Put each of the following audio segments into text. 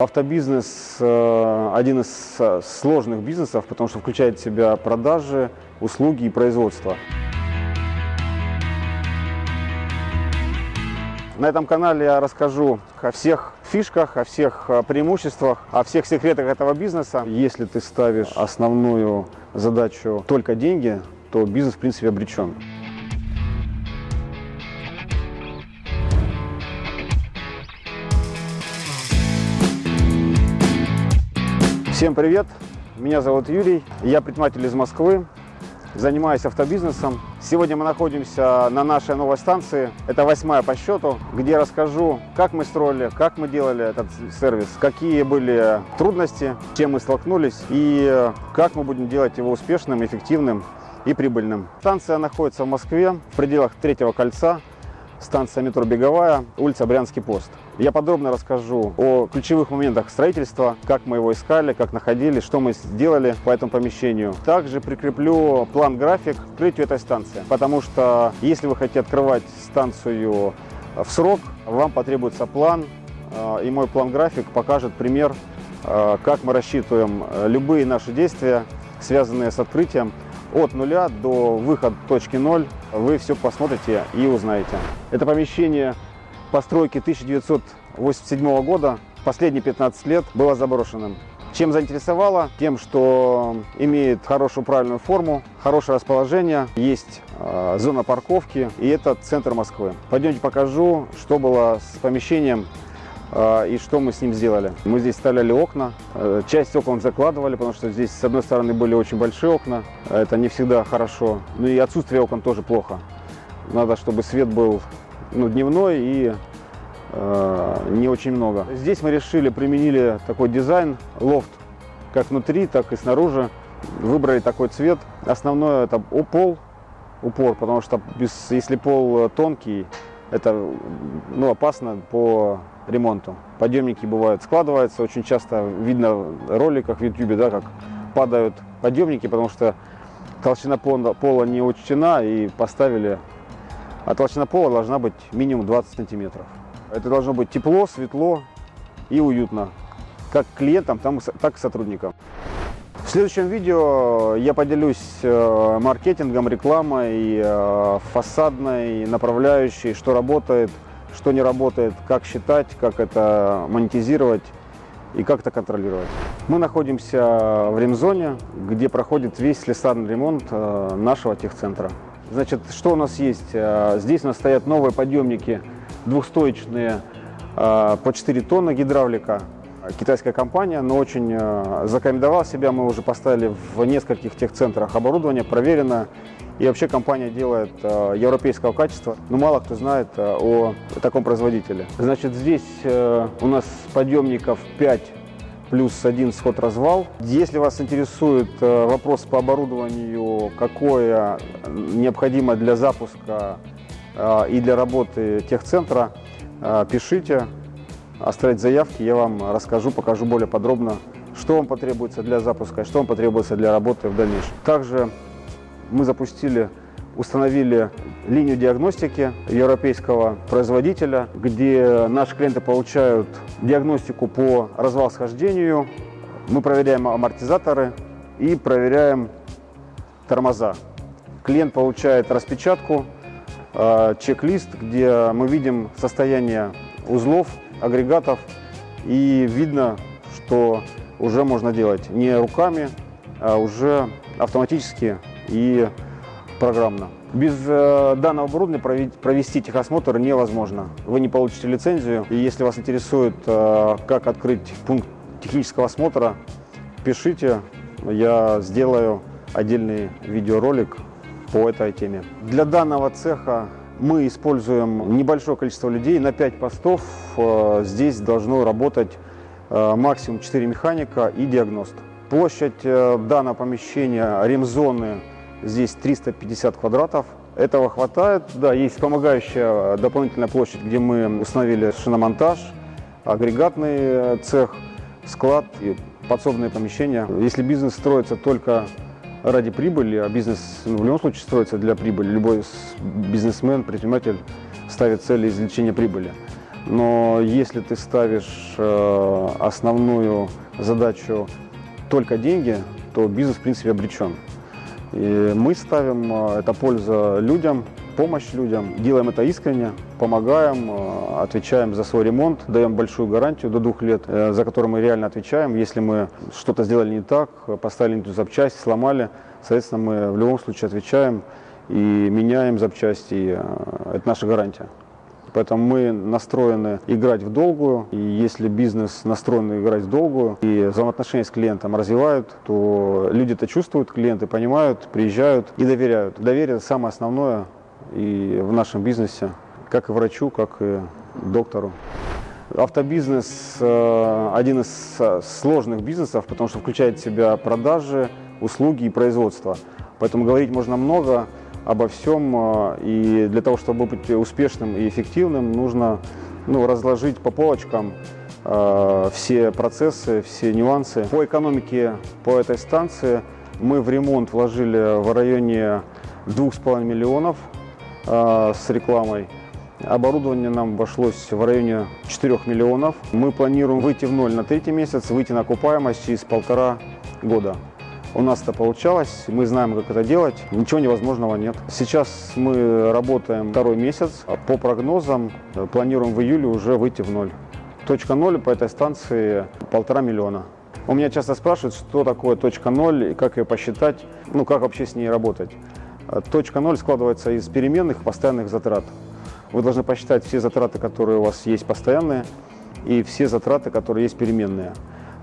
Автобизнес э, один из э, сложных бизнесов, потому что включает в себя продажи, услуги и производство. На этом канале я расскажу о всех фишках, о всех э, преимуществах, о всех секретах этого бизнеса. Если ты ставишь основную задачу только деньги, то бизнес в принципе обречен. Всем привет! Меня зовут Юрий, я предприниматель из Москвы, занимаюсь автобизнесом. Сегодня мы находимся на нашей новой станции, это восьмая по счету, где расскажу, как мы строили, как мы делали этот сервис, какие были трудности, чем мы столкнулись и как мы будем делать его успешным, эффективным и прибыльным. Станция находится в Москве, в пределах третьего кольца, станция метро Беговая, улица Брянский пост. Я подробно расскажу о ключевых моментах строительства, как мы его искали, как находили, что мы сделали по этому помещению. Также прикреплю план-график открытию этой станции, потому что если вы хотите открывать станцию в срок, вам потребуется план, э, и мой план-график покажет пример, э, как мы рассчитываем э, любые наши действия, связанные с открытием, от нуля до выхода точки ноль вы все посмотрите и узнаете. Это помещение постройки 1987 года, последние 15 лет было заброшенным. Чем заинтересовало? Тем, что имеет хорошую правильную форму, хорошее расположение, есть э, зона парковки и это центр Москвы. Пойдемте покажу, что было с помещением и что мы с ним сделали. Мы здесь вставляли окна, э, часть окон закладывали, потому что здесь с одной стороны были очень большие окна, это не всегда хорошо, ну и отсутствие окон тоже плохо. Надо, чтобы свет был ну, дневной и э, не очень много. Здесь мы решили, применили такой дизайн, лофт, как внутри, так и снаружи. Выбрали такой цвет. Основное это пол, упор, потому что без, если пол тонкий, это ну, опасно по ремонту. Подъемники бывают складываются, очень часто видно в роликах в YouTube, да, как падают подъемники, потому что толщина пола не учтена и поставили, а толщина пола должна быть минимум 20 сантиметров. Это должно быть тепло, светло и уютно, как клиентам, так и сотрудникам. В следующем видео я поделюсь э, маркетингом, рекламой, э, фасадной, направляющей, что работает, что не работает, как считать, как это монетизировать и как это контролировать. Мы находимся в ремзоне, где проходит весь слесарный ремонт э, нашего техцентра. Значит, что у нас есть? Здесь у нас стоят новые подъемники двухстоечные по 4 тонны гидравлика китайская компания, но очень э, зарекомендовала себя. Мы уже поставили в нескольких техцентрах оборудование, проверено. И вообще компания делает э, европейского качества, но мало кто знает э, о таком производителе. Значит, здесь у нас подъемников 5 плюс один сход-развал. Если вас интересует вопрос по оборудованию, какое необходимо для запуска и для работы техцентра, пишите оставить заявки, я вам расскажу, покажу более подробно, что вам потребуется для запуска, что вам потребуется для работы в дальнейшем. Также мы запустили, установили линию диагностики европейского производителя, где наши клиенты получают диагностику по развал-схождению, мы проверяем амортизаторы и проверяем тормоза. Клиент получает распечатку, э, чек-лист, где мы видим состояние узлов, агрегатов и видно, что уже можно делать не руками, а уже автоматически и программно. Без э, данного оборудования провести техосмотр невозможно. Вы не получите лицензию. И если вас интересует, э, как открыть пункт технического осмотра, пишите, я сделаю отдельный видеоролик по этой теме. Для данного цеха мы используем небольшое количество людей, на 5 постов э, здесь должно работать э, максимум 4 механика и диагност. Площадь э, данного помещения, ремзоны, здесь 350 квадратов. Этого хватает. Да, есть помогающая дополнительная площадь, где мы установили шиномонтаж, агрегатный цех, склад и подсобные помещения. Если бизнес строится только ради прибыли, а бизнес в любом случае строится для прибыли. Любой бизнесмен, предприниматель ставит цели извлечения прибыли. Но если ты ставишь э, основную задачу только деньги, то бизнес, в принципе, обречен. И мы ставим э, это польза людям, помощь людям, делаем это искренне, помогаем, э, отвечаем за свой ремонт, даем большую гарантию до двух лет, э, за которую мы реально отвечаем. Если мы что-то сделали не так, поставили не ту запчасть, сломали, соответственно, мы в любом случае отвечаем и меняем запчасти. Это наша гарантия. Поэтому мы настроены играть в долгую. И если бизнес настроен играть в долгую и взаимоотношения с клиентом развивают, то люди это чувствуют, клиенты понимают, приезжают и доверяют. Доверие – самое основное и в нашем бизнесе, как и врачу, как и доктору. Автобизнес э, – один из э, сложных бизнесов, потому что включает в себя продажи, услуги и производство. Поэтому говорить можно много, обо всем. А, и для того, чтобы быть успешным и эффективным, нужно ну, разложить по полочкам э, все процессы, все нюансы. По экономике по этой станции мы в ремонт вложили в районе 2,5 миллионов э, с рекламой. Оборудование нам обошлось в районе 4 миллионов. Мы планируем выйти в ноль на третий месяц, выйти на окупаемость через полтора года. У нас это получалось, мы знаем, как это делать, ничего невозможного нет. Сейчас мы работаем второй месяц, по прогнозам планируем в июле уже выйти в ноль. Точка ноль по этой станции полтора миллиона. У меня часто спрашивают, что такое точка ноль и как ее посчитать, ну как вообще с ней работать. Точка ноль складывается из переменных постоянных затрат. Вы должны посчитать все затраты, которые у вас есть постоянные, и все затраты, которые есть переменные.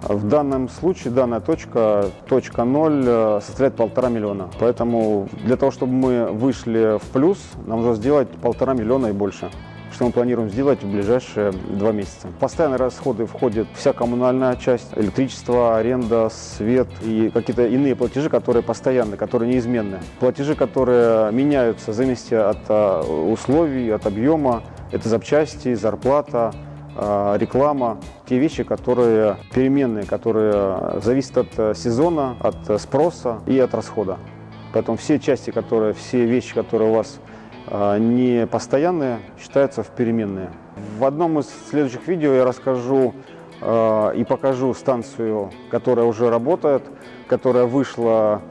В данном случае данная точка, точка 0, э, составляет полтора миллиона. Поэтому для того, чтобы мы вышли в плюс, нам нужно сделать полтора миллиона и больше что мы планируем сделать в ближайшие два месяца. Постоянные расходы входит вся коммунальная часть, электричество, аренда, свет и какие-то иные платежи, которые постоянны, которые неизменны. Платежи, которые меняются в зависимости от э, условий, от объема. Это запчасти, зарплата, а, реклама, те вещи, которые переменные, которые зависят от сезона, от спроса и от расхода. Поэтому все части, которые, все вещи, которые у вас а, не постоянные, считаются в переменные. В одном из следующих видео я расскажу а, и покажу станцию, которая уже работает, которая вышла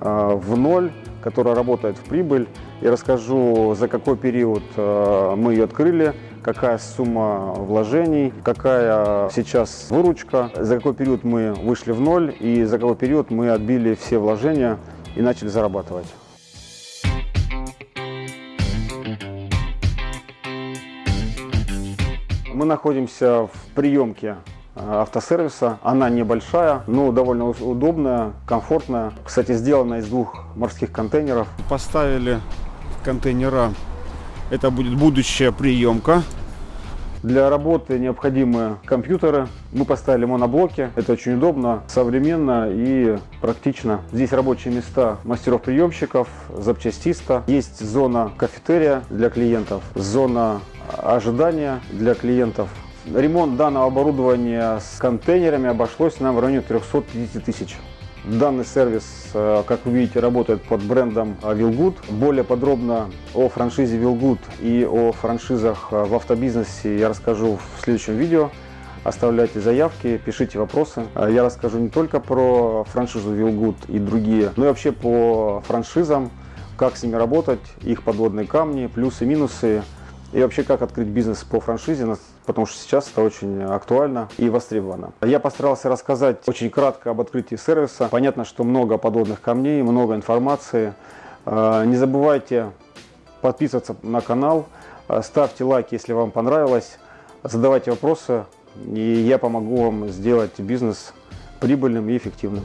в ноль, которая работает в прибыль. Я расскажу, за какой период мы ее открыли, какая сумма вложений, какая сейчас выручка, за какой период мы вышли в ноль и за какой период мы отбили все вложения и начали зарабатывать. Мы находимся в приемке э, автосервиса. Она небольшая, но довольно удобная, комфортная. Кстати, сделана из двух морских контейнеров. Поставили контейнера. Это будет будущая приемка. Для работы необходимы компьютеры. Мы поставили моноблоки. Это очень удобно, современно и практично. Здесь рабочие места мастеров-приемщиков, запчастиста. Есть зона кафетерия для клиентов, зона ожидания для клиентов. Ремонт данного оборудования с контейнерами обошлось нам в районе 350 тысяч. Данный сервис, э, как вы видите, работает под брендом Willgood. Более подробно о франшизе Willgood и о франшизах э, в автобизнесе я расскажу в следующем видео. Оставляйте заявки, пишите вопросы. Э, я расскажу не только про франшизу Willgood и другие, но и вообще по франшизам, как с ними работать, их подводные камни, плюсы, минусы и вообще как открыть бизнес по франшизе, потому что сейчас это очень актуально и востребовано. Я постарался рассказать очень кратко об открытии сервиса. Понятно, что много подводных камней, много информации. А, не забывайте подписываться на канал, а, ставьте лайк, если вам понравилось, задавайте вопросы, и я помогу вам сделать бизнес прибыльным и эффективным.